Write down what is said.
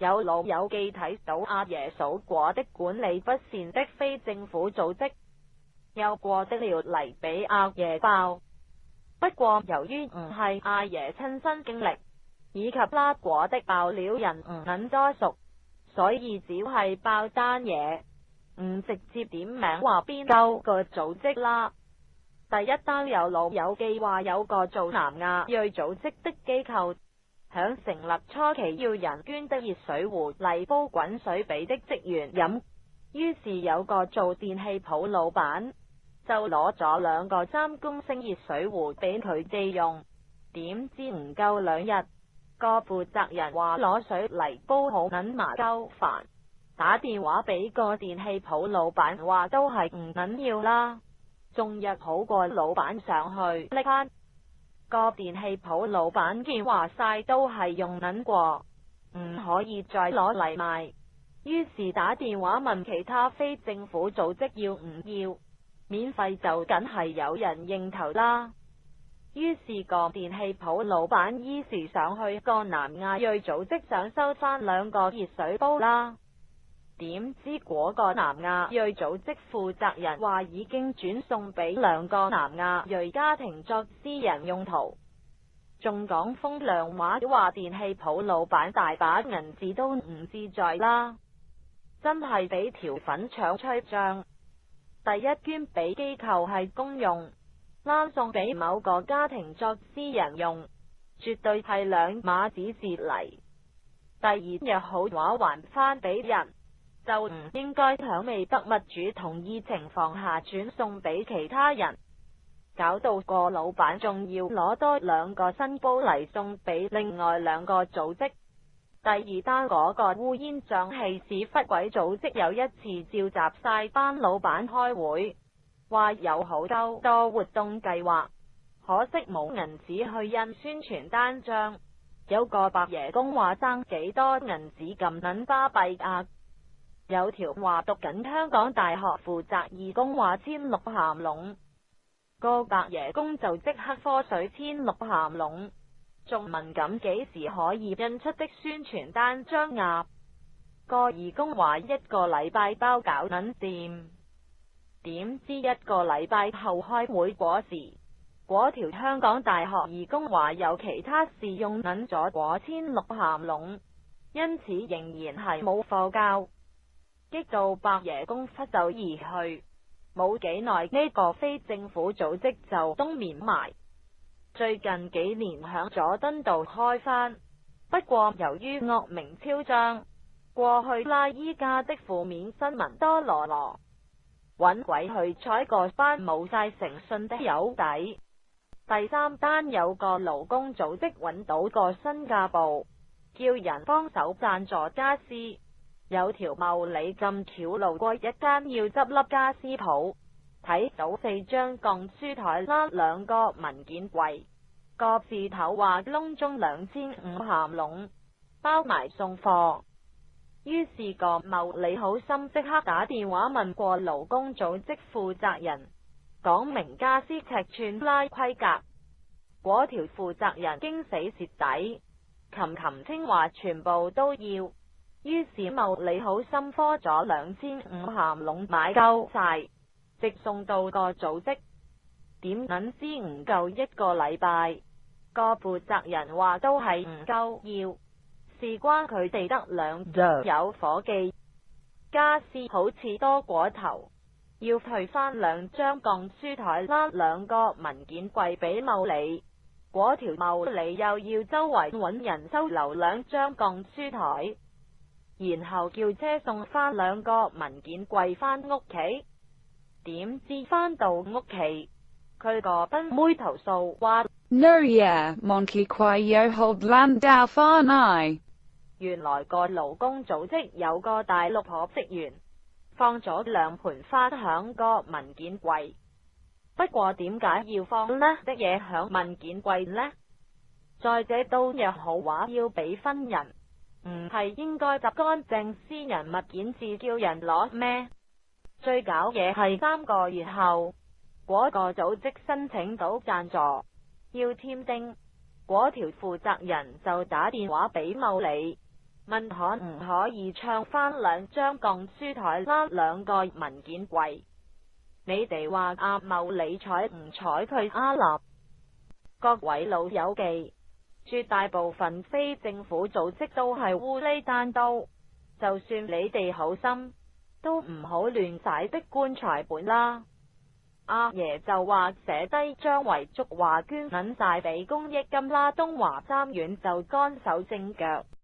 有老友记睇到阿爷数果的管理不善的非政府组织，又过的了嚟俾阿爷爆。不过由于系阿爷亲身经历，以及拉果的爆料人唔肯多熟，所以只系爆单嘢，唔直接点名话边个组织啦。第一单有老友记话有个做南亚裔组织的机构。响成立初期要人捐得热水壶嚟煲滚水俾的职员饮，于是有个做电器铺老板就攞咗两个三公升热水壶俾佢借用，点知唔够两日，个负责人话攞水嚟煲好银麻鸠烦，打电话俾个电器铺老板话都系唔紧要啦，仲约好个老板上去。个电器铺老板见话晒都系用捻过，唔可以再攞嚟卖，于是打电话问其他非政府组织要唔要，免费就梗系有人应头啦。于是个电器铺老板依时上去个南亚裔组织，想收翻两个热水煲啦。点知嗰个南亚裔组织负责人话已经转送俾两个南亚裔家庭作私人用途，仲讲风凉话，话电器铺老板大把银子都唔自在啦，真系俾条粉肠吹胀。第一捐俾机构系公用，攞送俾某个家庭作私人用，绝对系两码子事嚟。第二日好话还返俾人。就唔应该响未得物主同意情况下转送俾其他人，搞到个老板仲要攞多两个新煲嚟送俾另外两个组织。第二单嗰个乌烟瘴气屎忽鬼组织有一次召集晒班老板开会，话有好多多活动计划，可惜冇银纸去印宣传单张。有个白爷公话争几多银纸，咁捻巴闭啊！有条话读紧香港大学负责义工话签六咸笼，个白爷公就即刻科水签六咸笼，仲问咁几时可以印出的宣传单张？鸭？个义工话一个礼拜包搞捻掂，点知一个礼拜后开会嗰时，嗰条香港大学义工话有其他事用捻咗果签六咸笼，因此仍然系冇课教。激到白爷公失走而去，冇几耐呢个非政府组织就冬眠埋。最近几年响佐敦道开翻，不过由于恶名昭彰，过去拉依家的负面新闻多罗罗，揾鬼去采个班冇晒诚信的友底。第三单有个劳工组织揾到个新加坡，叫人帮手赞助家私。有条茂里浸桥路过一间要执笠家私铺，睇到四张钢书台、拉两个文件柜，个字头话窿中两千五咸笼，包埋送货。于是个茂李好心即刻打电话问过劳工组织负责人，讲明家私尺寸、拉规格。嗰条负责人惊死蚀底，琴琴清华全部都要。于是茂李好心科咗两千五咸笼买够晒，直送到个组织点银先唔够一个礼拜。个负责人话都系唔够要，事关佢哋得两有伙计，家私好似多过头，要退翻两张钢书台，啦，两个文件柜俾茂李。嗰条茂李又要周围搵人收留两张钢书台。然后叫车送翻两个文件柜翻屋企，点知翻到屋企，佢个宾妹投诉话，n o yeah, 原来个劳工组织有个大六婆职员放咗两盆花响个文件柜，不过点解要放呢的嘢响文件柜呢？在者都日好话要俾分人。唔系应该集干净私人物件至叫人攞咩？最搞嘢系三个月后，嗰个组织申请到赞助，要签丁。嗰条负责人就打电话俾某理，问可唔可以唱翻两张钢书台翻两个文件柜。你哋话阿某理睬唔睬佢阿立？各位老友记。绝大部分非政府组织都系乌哩弹刀，就算你哋好心，都唔好乱晒逼棺材本啦。阿爷就话写低张遺嘱話捐紧晒俾公益金啦，东华三院就干手正脚。